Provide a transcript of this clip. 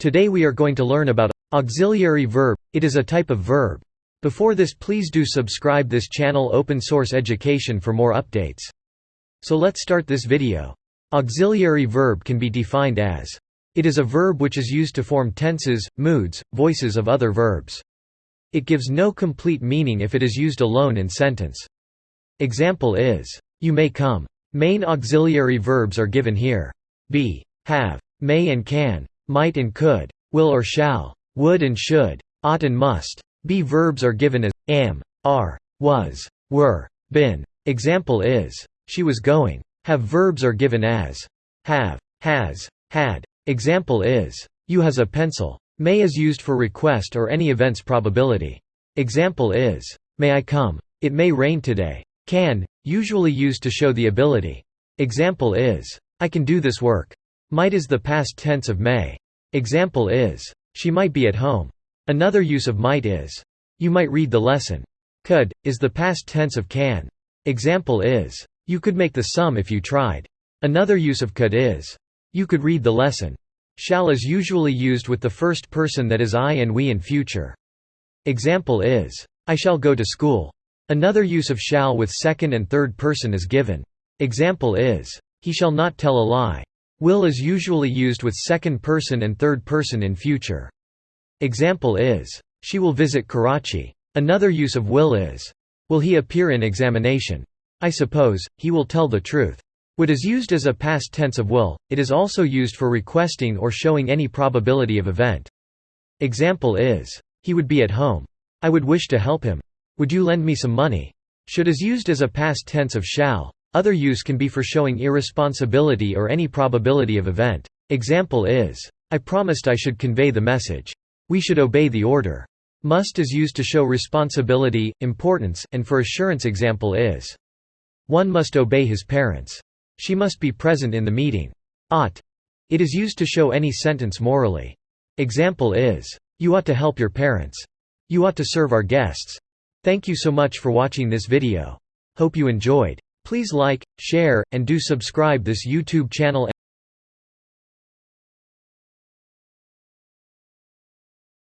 Today we are going to learn about auxiliary verb. It is a type of verb. Before this please do subscribe this channel open source education for more updates. So let's start this video. Auxiliary verb can be defined as it is a verb which is used to form tenses, moods, voices of other verbs. It gives no complete meaning if it is used alone in sentence. Example is, you may come. Main auxiliary verbs are given here. Be, have, may and can, might and could, will or shall, would and should, ought and must. Be verbs are given as am, are, was, were, been. Example is, she was going. Have verbs are given as have, has, had. Example is, you has a pencil. May is used for request or any event's probability. Example is, may I come? It may rain today. Can, usually used to show the ability. Example is, I can do this work. Might is the past tense of may. Example is, she might be at home. Another use of might is, you might read the lesson. Could, is the past tense of can. Example is, you could make the sum if you tried. Another use of could is, you could read the lesson. Shall is usually used with the first person that is I and we in future. Example is, I shall go to school. Another use of shall with second and third person is given. Example is, he shall not tell a lie. Will is usually used with second person and third person in future. Example is, she will visit Karachi. Another use of will is, will he appear in examination? I suppose, he will tell the truth. Would is used as a past tense of will, it is also used for requesting or showing any probability of event. Example is, he would be at home. I would wish to help him. Would you lend me some money? Should is used as a past tense of shall. Other use can be for showing irresponsibility or any probability of event. Example is, I promised I should convey the message. We should obey the order. Must is used to show responsibility, importance, and for assurance example is, one must obey his parents. She must be present in the meeting. Ought. It is used to show any sentence morally. Example is, you ought to help your parents. You ought to serve our guests. Thank you so much for watching this video. Hope you enjoyed. Please like, share, and do subscribe this YouTube channel